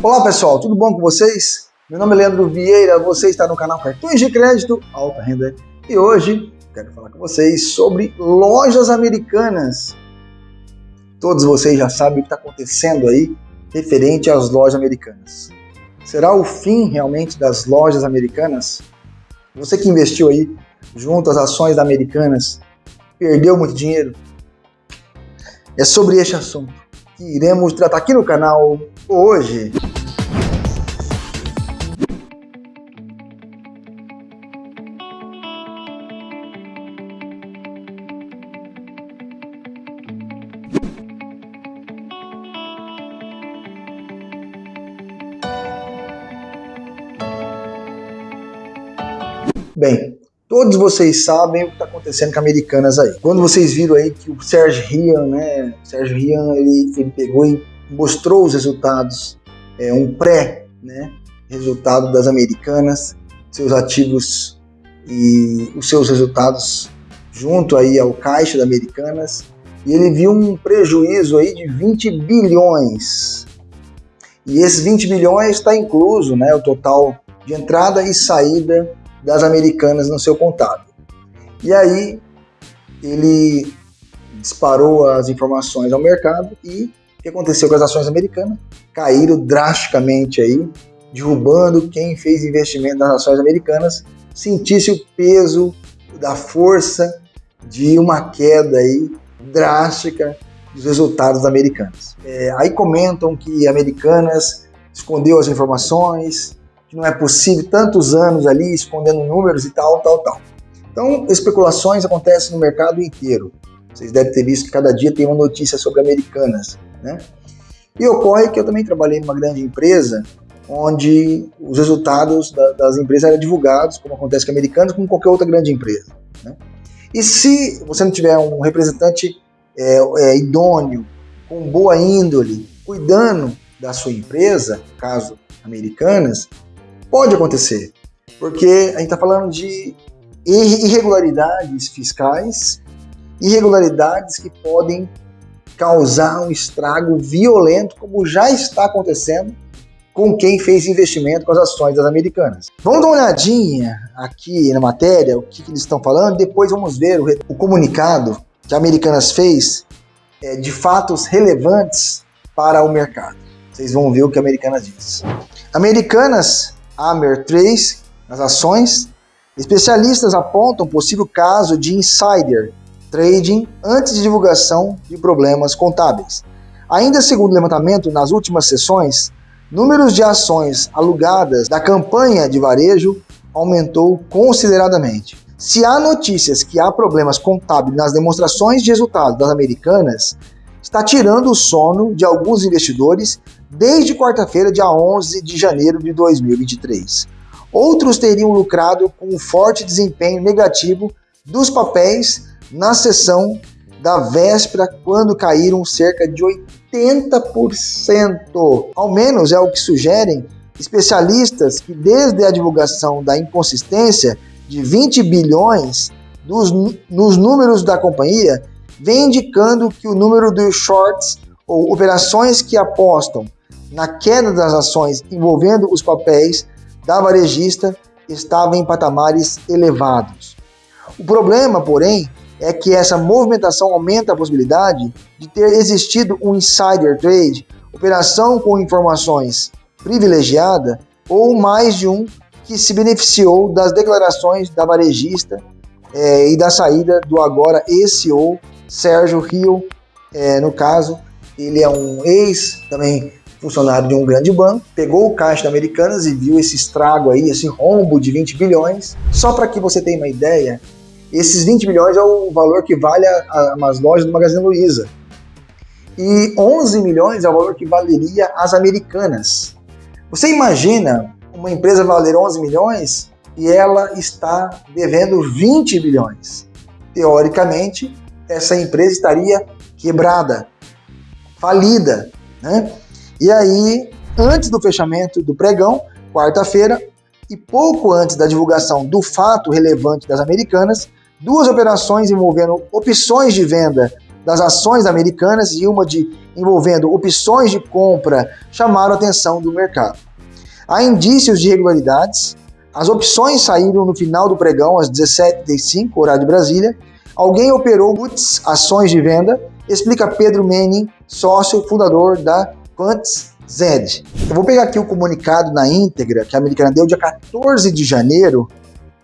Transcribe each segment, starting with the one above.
Olá pessoal, tudo bom com vocês? Meu nome é Leandro Vieira, você está no canal Cartões de Crédito Alta Renda e hoje quero falar com vocês sobre lojas americanas. Todos vocês já sabem o que está acontecendo aí referente às lojas americanas. Será o fim realmente das lojas americanas? Você que investiu aí junto às ações Americanas, perdeu muito dinheiro? É sobre este assunto que iremos tratar aqui no canal hoje. Bem, todos vocês sabem o que está acontecendo com Americanas aí. Quando vocês viram aí que o Sérgio Rian, né, o Sérgio Rian, ele, ele pegou e mostrou os resultados, é, um pré, né, resultado das Americanas, seus ativos e os seus resultados junto aí ao caixa da Americanas, e ele viu um prejuízo aí de 20 bilhões. E esses 20 bilhões está incluso, né, o total de entrada e saída das americanas no seu contábil. E aí ele disparou as informações ao mercado e o que aconteceu com as ações americanas? Caíram drasticamente aí, derrubando quem fez investimento nas ações americanas, sentisse o peso da força de uma queda aí drástica dos resultados americanos. É, aí comentam que Americanas escondeu as informações, que não é possível tantos anos ali escondendo números e tal, tal, tal. Então, especulações acontecem no mercado inteiro. Vocês devem ter visto que cada dia tem uma notícia sobre americanas, né? E ocorre que eu também trabalhei numa grande empresa onde os resultados da, das empresas eram divulgados, como acontece com americanas, como qualquer outra grande empresa. Né? E se você não tiver um representante é, é, idôneo, com boa índole, cuidando da sua empresa, caso americanas, Pode acontecer, porque a gente está falando de irregularidades fiscais, irregularidades que podem causar um estrago violento, como já está acontecendo com quem fez investimento com as ações das americanas. Vamos dar uma olhadinha aqui na matéria, o que, que eles estão falando, depois vamos ver o, o comunicado que a Americanas fez é, de fatos relevantes para o mercado. Vocês vão ver o que a Americanas diz. Americanas Amer 3 nas ações. Especialistas apontam possível caso de insider trading antes de divulgação de problemas contábeis. Ainda segundo o levantamento nas últimas sessões, números de ações alugadas da campanha de varejo aumentou consideradamente. Se há notícias que há problemas contábeis nas demonstrações de resultados das americanas, está tirando o sono de alguns investidores desde quarta-feira, dia 11 de janeiro de 2023. Outros teriam lucrado com um forte desempenho negativo dos papéis na sessão da véspera, quando caíram cerca de 80%. Ao menos é o que sugerem especialistas que, desde a divulgação da inconsistência de 20 bilhões dos, nos números da companhia, vem indicando que o número dos shorts ou operações que apostam na queda das ações envolvendo os papéis da varejista estava em patamares elevados. O problema, porém, é que essa movimentação aumenta a possibilidade de ter existido um insider trade, operação com informações privilegiada ou mais de um que se beneficiou das declarações da varejista é, e da saída do agora ex-CEO Sérgio Rio, é, no caso, ele é um ex também funcionário de um grande banco, pegou o caixa da Americanas e viu esse estrago aí, esse rombo de 20 bilhões. Só para que você tenha uma ideia, esses 20 bilhões é o valor que vale a, a, umas lojas do Magazine Luiza. E 11 milhões é o valor que valeria as Americanas. Você imagina uma empresa valer 11 milhões e ela está devendo 20 bilhões. Teoricamente, essa empresa estaria quebrada, falida, né? E aí, antes do fechamento do pregão, quarta-feira, e pouco antes da divulgação do fato relevante das americanas, duas operações envolvendo opções de venda das ações americanas e uma de envolvendo opções de compra chamaram a atenção do mercado. Há indícios de irregularidades. As opções saíram no final do pregão às 17h35, horário de Brasília. Alguém operou puts, ações de venda, explica Pedro Manning, sócio fundador da Quants Zed. Eu vou pegar aqui o comunicado na íntegra que a americana deu dia 14 de janeiro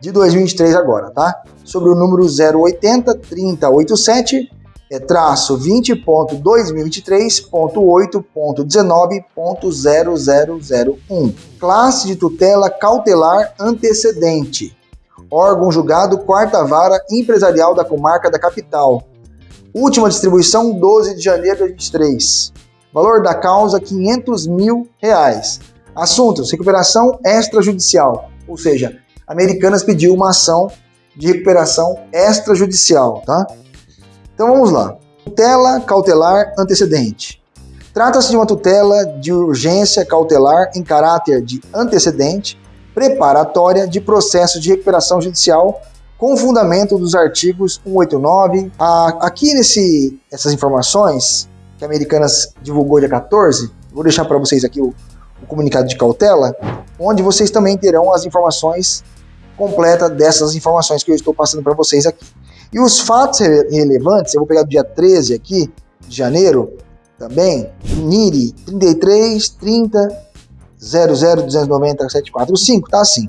de 2023 agora, tá? Sobre o número 080 3087 é traço 20.2023.8.19.0001. Classe de tutela cautelar antecedente. Órgão julgado quarta vara empresarial da comarca da capital. Última distribuição 12 de janeiro de 2023. Valor da causa 500 mil reais. Assuntos: recuperação extrajudicial, ou seja, Americanas pediu uma ação de recuperação extrajudicial, tá? Então vamos lá. Tutela cautelar antecedente. Trata-se de uma tutela de urgência cautelar em caráter de antecedente preparatória de processo de recuperação judicial com fundamento dos artigos 189. aqui nesse essas informações que a Americanas divulgou dia 14, vou deixar para vocês aqui o, o comunicado de cautela, onde vocês também terão as informações completa dessas informações que eu estou passando para vocês aqui. E os fatos relevantes, eu vou pegar do dia 13 aqui, de janeiro, também, NIRI 33 30 00 290 745, tá assim.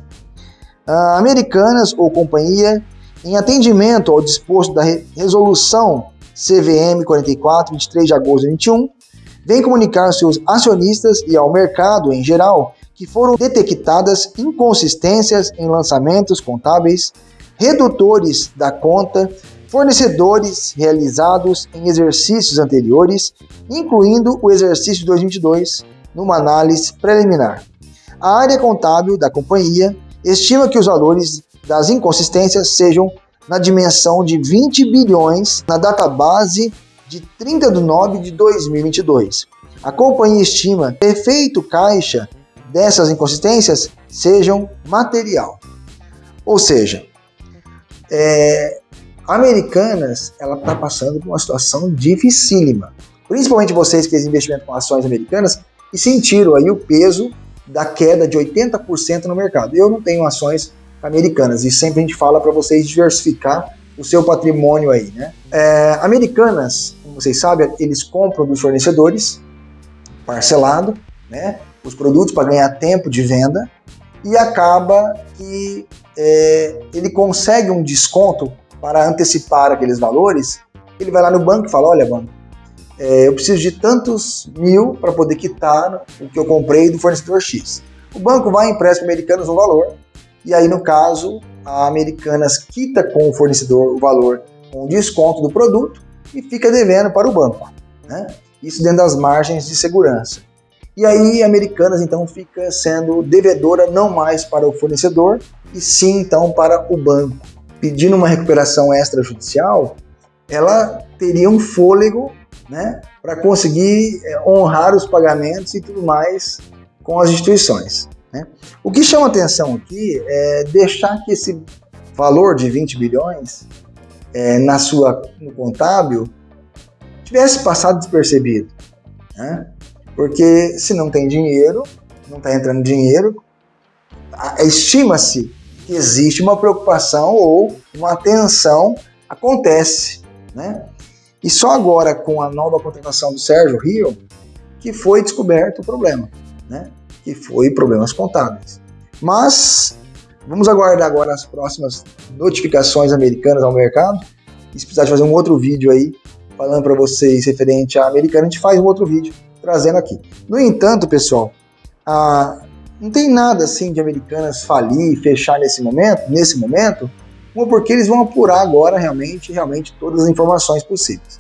Uh, americanas ou companhia, em atendimento ao disposto da re resolução CVM 44, 23 de agosto de 21, vem comunicar aos seus acionistas e ao mercado em geral que foram detectadas inconsistências em lançamentos contábeis, redutores da conta, fornecedores realizados em exercícios anteriores, incluindo o exercício 2022, numa análise preliminar. A área contábil da companhia estima que os valores das inconsistências sejam na dimensão de 20 bilhões na database de 30 de nove de 2022. A companhia estima efeito caixa dessas inconsistências sejam material. Ou seja, é, Americanas ela está passando por uma situação dificílima. Principalmente vocês que fez investimento com ações americanas e sentiram aí o peso da queda de 80% no mercado. Eu não tenho ações americanas e sempre a gente fala para vocês diversificar o seu patrimônio aí, né? É, americanas, como vocês sabem, eles compram dos fornecedores parcelado, né? os produtos para ganhar tempo de venda e acaba que é, ele consegue um desconto para antecipar aqueles valores. Ele vai lá no banco e fala: Olha, banco, é, eu preciso de tantos mil para poder quitar o que eu comprei do fornecedor X. O banco vai empresta para Americanas um valor, e aí, no caso, a Americanas quita com o fornecedor o valor com desconto do produto e fica devendo para o banco. Né? Isso dentro das margens de segurança. E aí, Americanas então fica sendo devedora não mais para o fornecedor, e sim então para o banco. Pedindo uma recuperação extrajudicial, ela teria um fôlego né, para conseguir é, honrar os pagamentos e tudo mais com as instituições. Né? O que chama atenção aqui é deixar que esse valor de 20 bilhões é, na sua no contábil tivesse passado despercebido. Né? Porque se não tem dinheiro, não está entrando dinheiro, estima-se que existe uma preocupação ou uma atenção acontece, né? E só agora com a nova contratação do Sérgio Rio que foi descoberto o problema, né? Que foi problemas contábeis. Mas vamos aguardar agora as próximas notificações americanas ao mercado. E se precisar de fazer um outro vídeo aí falando para vocês referente à americana, a gente faz um outro vídeo trazendo aqui. No entanto, pessoal, ah, não tem nada assim de Americanas falir, fechar nesse momento, nesse momento, porque eles vão apurar agora realmente, realmente todas as informações possíveis.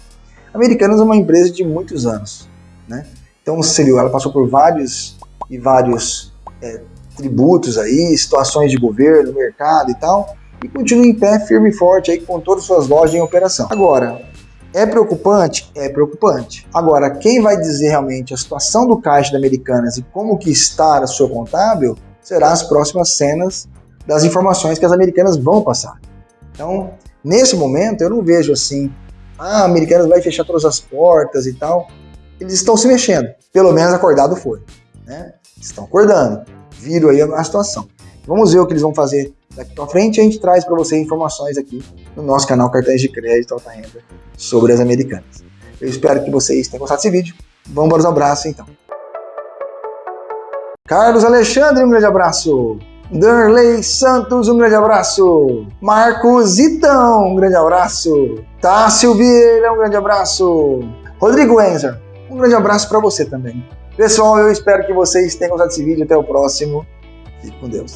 Americanas é uma empresa de muitos anos, né? Então você viu, ela passou por vários e vários é, tributos aí, situações de governo, mercado e tal, e continua em pé firme e forte aí com todas as suas lojas em operação. Agora, é preocupante? É preocupante. Agora, quem vai dizer realmente a situação do caixa da Americanas e como que está a sua contábil será as próximas cenas das informações que as americanas vão passar. Então, nesse momento, eu não vejo assim ah, Americanas vai fechar todas as portas e tal. Eles estão se mexendo, pelo menos acordado foi, né? Estão acordando, viram aí a situação. Vamos ver o que eles vão fazer daqui para frente. A gente traz para você informações aqui no nosso canal Cartões de Crédito Alta Renda sobre as americanas. Eu espero que vocês tenham gostado desse vídeo. Vamos para os abraços então. Carlos Alexandre, um grande abraço. Darley Santos, um grande abraço. Marcos Itão, um grande abraço. Tássio Vieira, um grande abraço. Rodrigo Enzer, um grande abraço para você também. Pessoal, eu espero que vocês tenham gostado desse vídeo. Até o próximo. Fique com Deus.